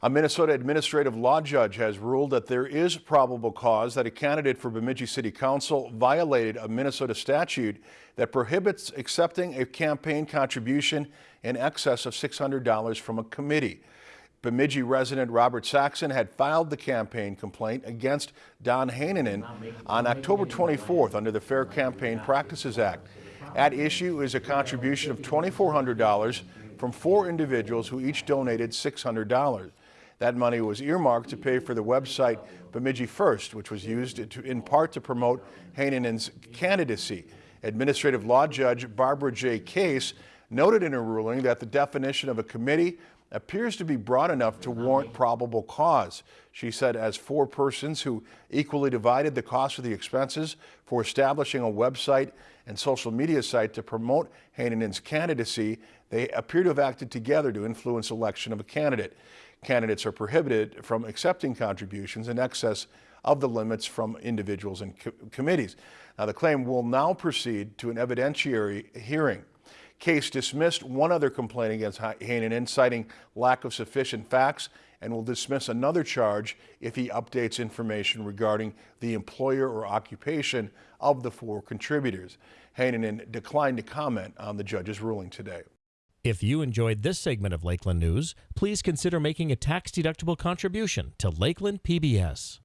A Minnesota administrative law judge has ruled that there is probable cause that a candidate for Bemidji City Council violated a Minnesota statute that prohibits accepting a campaign contribution in excess of $600 from a committee. Bemidji resident Robert Saxon had filed the campaign complaint against Don Heinonen on October 24th under the Fair Campaign Practices Act. At issue is a contribution of $2,400 from four individuals who each donated $600. That money was earmarked to pay for the website Bemidji First, which was used to, in part to promote Heinonen's candidacy. Administrative Law Judge Barbara J. Case noted in her ruling that the definition of a committee appears to be broad enough to warrant probable cause. She said as four persons who equally divided the cost of the expenses for establishing a website and social media site to promote Heinonen's candidacy, they appear to have acted together to influence election of a candidate. Candidates are prohibited from accepting contributions in excess of the limits from individuals and co committees. Now, the claim will now proceed to an evidentiary hearing. Case dismissed one other complaint against Heinonen, citing lack of sufficient facts, and will dismiss another charge if he updates information regarding the employer or occupation of the four contributors. Heinonen declined to comment on the judge's ruling today. If you enjoyed this segment of Lakeland News, please consider making a tax-deductible contribution to Lakeland PBS.